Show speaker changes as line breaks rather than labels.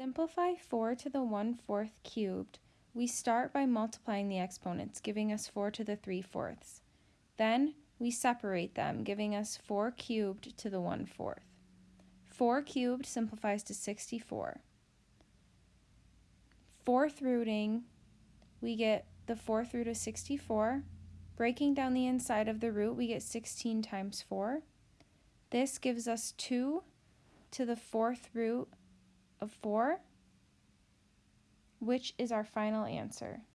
simplify 4 to the 1 fourth cubed, we start by multiplying the exponents, giving us 4 to the 3 fourths. Then we separate them, giving us 4 cubed to the 1 fourth. 4 cubed simplifies to 64. Fourth rooting, we get the fourth root of 64. Breaking down the inside of the root, we get 16 times 4. This gives us 2 to the fourth root of 4, which is our final answer.